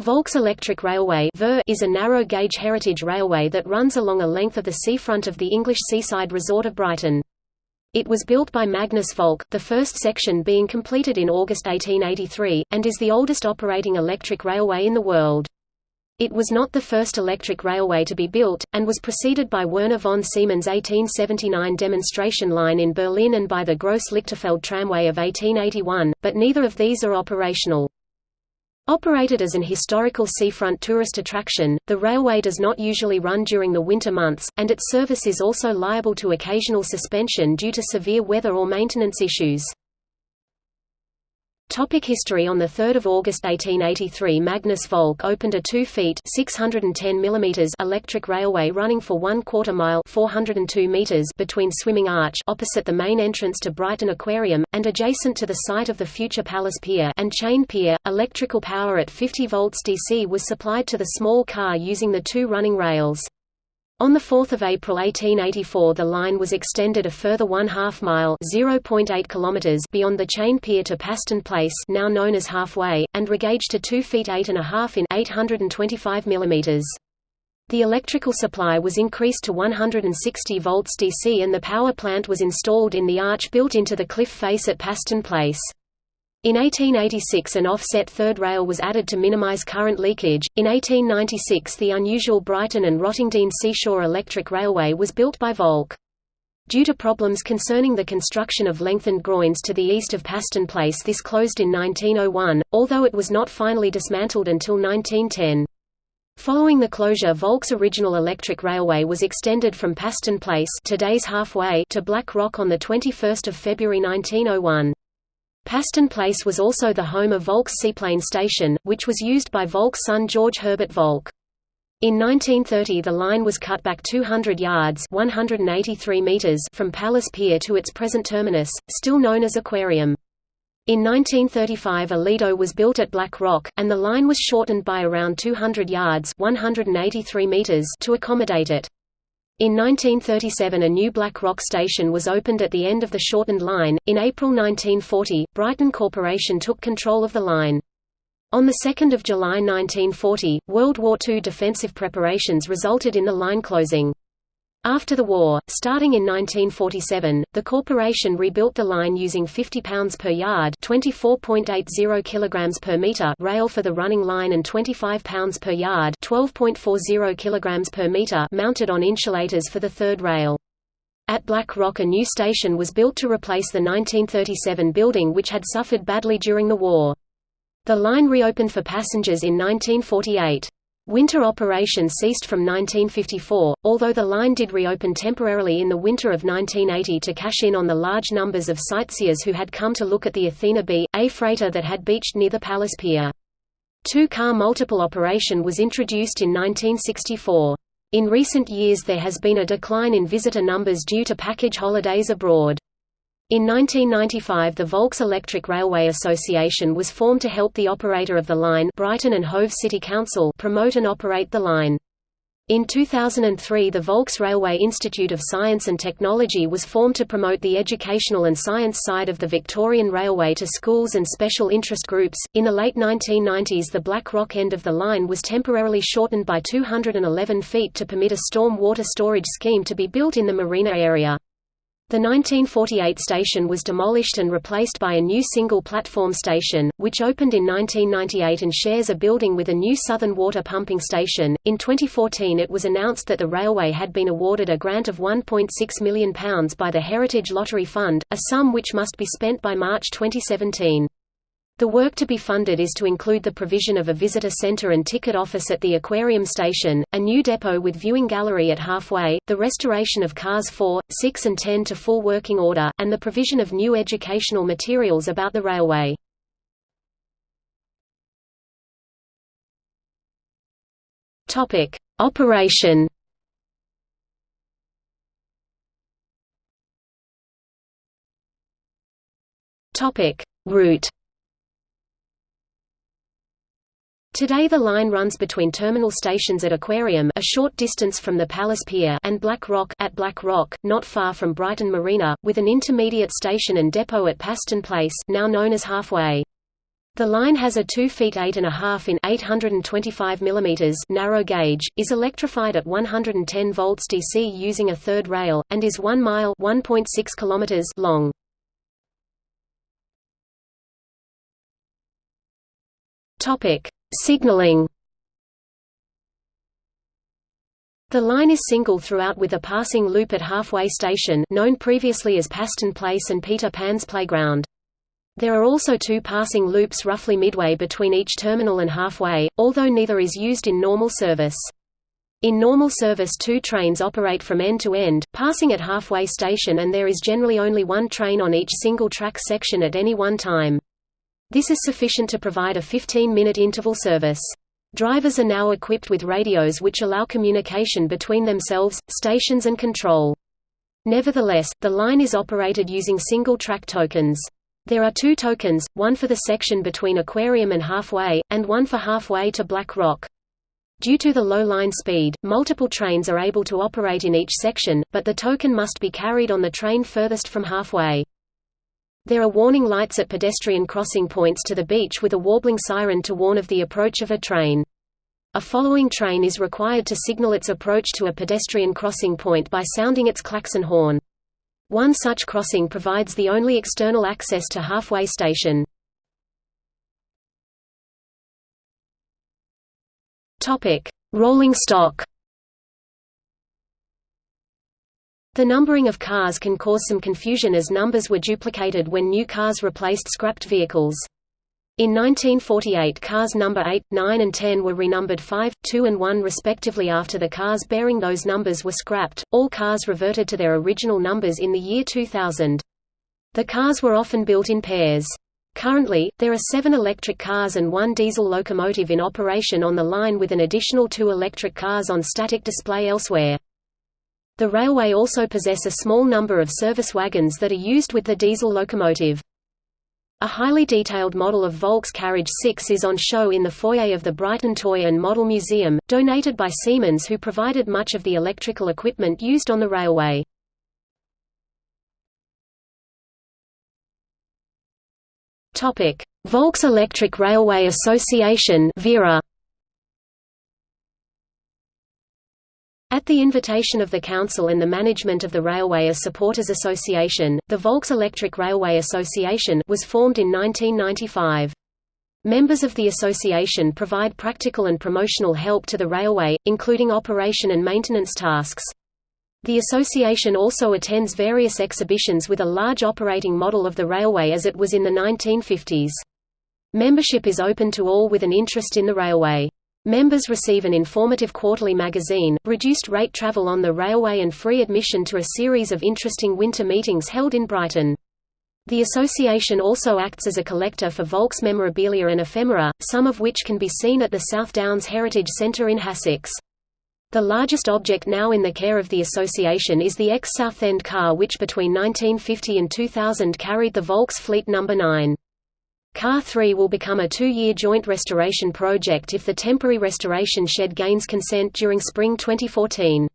Volks Electric Railway is a narrow-gauge heritage railway that runs along a length of the seafront of the English seaside resort of Brighton. It was built by Magnus Volk, the first section being completed in August 1883, and is the oldest operating electric railway in the world. It was not the first electric railway to be built, and was preceded by Werner von Siemens' 1879 demonstration line in Berlin and by the Gross-Lichterfelde tramway of 1881, but neither of these are operational. Operated as an historical seafront tourist attraction, the railway does not usually run during the winter months, and its service is also liable to occasional suspension due to severe weather or maintenance issues. Topic history On 3 August 1883 Magnus Volk opened a 2 feet 610 mm electric railway running for one quarter mile 402 meters between Swimming Arch opposite the main entrance to Brighton Aquarium, and adjacent to the site of the future Palace Pier and Chain Pier. Electrical power at 50 volts DC was supplied to the small car using the two running rails. On 4 April 1884 the line was extended a further one-half mile beyond the chain pier to Paston Place now known as Halfway, and regauged to 2 feet 8 and a half in 825 mm. The electrical supply was increased to 160 volts DC and the power plant was installed in the arch built into the cliff face at Paston Place. In 1886 an offset third rail was added to minimize current leakage. In 1896 the unusual Brighton and Rottingdean Seashore Electric Railway was built by Volk. Due to problems concerning the construction of lengthened groins to the east of Paston Place this closed in 1901, although it was not finally dismantled until 1910. Following the closure Volk's original electric railway was extended from Paston Place today's halfway to Black Rock on 21 February 1901. Paston Place was also the home of Volk's seaplane station, which was used by Volk's son George Herbert Volk. In 1930 the line was cut back 200 yards 183 meters from Palace Pier to its present terminus, still known as Aquarium. In 1935 a Lido was built at Black Rock, and the line was shortened by around 200 yards 183 meters to accommodate it. In 1937 a new Black Rock station was opened at the end of the shortened line. In April 1940, Brighton Corporation took control of the line. On 2 July 1940, World War II defensive preparations resulted in the line closing. After the war, starting in 1947, the corporation rebuilt the line using 50 pounds per yard (24.80 kilograms per meter) rail for the running line and 25 pounds per yard (12.40 kilograms per meter) mounted on insulators for the third rail. At Black Rock a new station was built to replace the 1937 building which had suffered badly during the war. The line reopened for passengers in 1948. Winter operation ceased from 1954, although the line did reopen temporarily in the winter of 1980 to cash in on the large numbers of sightseers who had come to look at the Athena B, a freighter that had beached near the Palace Pier. Two-car multiple operation was introduced in 1964. In recent years there has been a decline in visitor numbers due to package holidays abroad. In 1995 the Volks Electric Railway Association was formed to help the operator of the line Brighton and Hove City Council promote and operate the line. In 2003 the Volks Railway Institute of Science and Technology was formed to promote the educational and science side of the Victorian Railway to schools and special interest groups. In the late 1990s the Black Rock end of the line was temporarily shortened by 211 feet to permit a storm water storage scheme to be built in the marina area. The 1948 station was demolished and replaced by a new single-platform station, which opened in 1998 and shares a building with a new Southern Water pumping station. In 2014 it was announced that the railway had been awarded a grant of £1.6 million by the Heritage Lottery Fund, a sum which must be spent by March 2017. The work to be funded is to include the provision of a visitor center and ticket office at the aquarium station, a new depot with viewing gallery at halfway, the restoration of cars 4, 6 and 10 to full working order, and the provision of new educational materials about the railway. Operation Route Today the line runs between terminal stations at Aquarium a short distance from the Palace Pier and Black Rock at Black Rock, not far from Brighton Marina, with an intermediate station and depot at Paston Place now known as Halfway. The line has a 2 feet 8.5 in 825 mm narrow gauge, is electrified at 110 volts DC using a third rail, and is 1 mile 1.6 kilometers long. Signaling The line is single throughout with a passing loop at halfway station known previously as Paston Place and Peter Pan's Playground. There are also two passing loops roughly midway between each terminal and halfway, although neither is used in normal service. In normal service two trains operate from end to end, passing at halfway station and there is generally only one train on each single-track section at any one time. This is sufficient to provide a 15-minute interval service. Drivers are now equipped with radios which allow communication between themselves, stations and control. Nevertheless, the line is operated using single-track tokens. There are two tokens, one for the section between Aquarium and Halfway, and one for Halfway to Black Rock. Due to the low line speed, multiple trains are able to operate in each section, but the token must be carried on the train furthest from Halfway. There are warning lights at pedestrian crossing points to the beach with a warbling siren to warn of the approach of a train. A following train is required to signal its approach to a pedestrian crossing point by sounding its klaxon horn. One such crossing provides the only external access to Halfway Station. Rolling stock The numbering of cars can cause some confusion as numbers were duplicated when new cars replaced scrapped vehicles. In 1948 cars number 8, 9 and 10 were renumbered 5, 2 and 1 respectively after the cars bearing those numbers were scrapped, all cars reverted to their original numbers in the year 2000. The cars were often built in pairs. Currently, there are seven electric cars and one diesel locomotive in operation on the line with an additional two electric cars on static display elsewhere. The railway also possess a small number of service wagons that are used with the diesel locomotive. A highly detailed model of Volks Carriage 6 is on show in the foyer of the Brighton Toy and Model Museum, donated by Siemens who provided much of the electrical equipment used on the railway. Volks Electric Railway Association VERA At the invitation of the Council and the management of the Railway as Supporters Association, the Volks Electric Railway Association was formed in 1995. Members of the association provide practical and promotional help to the railway, including operation and maintenance tasks. The association also attends various exhibitions with a large operating model of the railway as it was in the 1950s. Membership is open to all with an interest in the railway. Members receive an informative quarterly magazine, reduced rate travel on the railway and free admission to a series of interesting winter meetings held in Brighton. The association also acts as a collector for Volks memorabilia and ephemera, some of which can be seen at the South Downs Heritage Centre in Hassocks. The largest object now in the care of the association is the ex-Southend car which between 1950 and 2000 carried the Volks Fleet No. 9. Car 3 will become a two-year joint restoration project if the temporary restoration shed gains consent during spring 2014.